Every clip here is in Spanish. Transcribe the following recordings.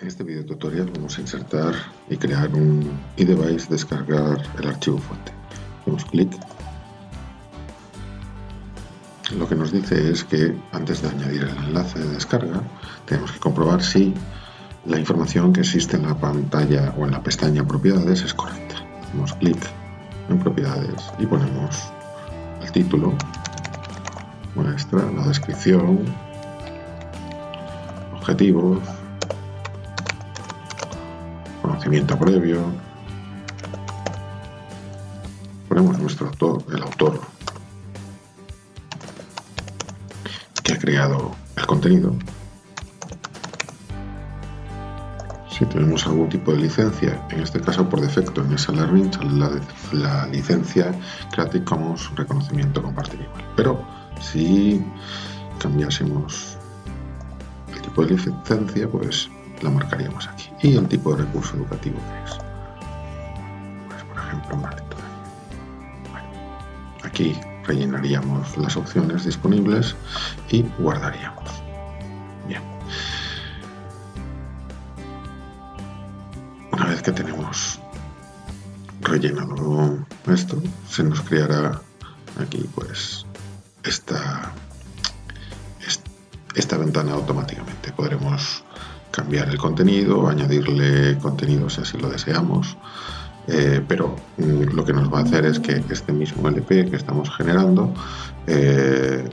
En este video tutorial vamos a insertar y crear un iDevice, descargar el archivo fuente. Hacemos clic. Lo que nos dice es que antes de añadir el enlace de descarga tenemos que comprobar si la información que existe en la pantalla o en la pestaña propiedades es correcta. Hacemos clic en propiedades y ponemos el título, muestra, la descripción, objetivos, conocimiento previo. Ponemos nuestro autor, el autor que ha creado el contenido. Si tenemos algún tipo de licencia, en este caso por defecto en esa Learning la, la licencia Creative Commons reconocimiento compartir igual. Pero si cambiásemos el tipo de licencia, pues la marcaríamos aquí. Y el tipo de recurso educativo que es. Pues, por ejemplo, aquí rellenaríamos las opciones disponibles y guardaríamos. Bien. Una vez que tenemos rellenado esto, se nos creará aquí pues esta, esta ventana automáticamente. Podremos cambiar el contenido, añadirle contenido si así lo deseamos, eh, pero mm, lo que nos va a hacer es que este mismo LP que estamos generando, eh,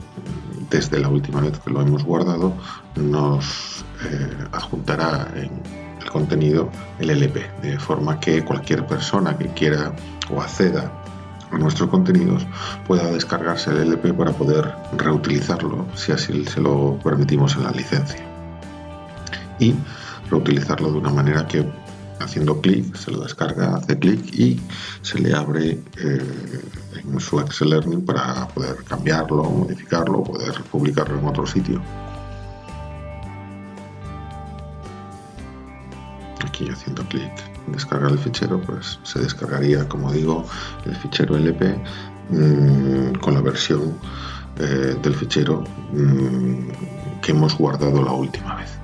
desde la última vez que lo hemos guardado, nos eh, adjuntará en el contenido el LP, de forma que cualquier persona que quiera o acceda a nuestros contenidos pueda descargarse el LP para poder reutilizarlo si así se lo permitimos en la licencia y reutilizarlo de una manera que haciendo clic se lo descarga, hace clic y se le abre eh, en su Excel Learning para poder cambiarlo, modificarlo, poder publicarlo en otro sitio. Aquí haciendo clic descargar el fichero, pues se descargaría, como digo, el fichero LP mm, con la versión eh, del fichero mm, que hemos guardado la última vez.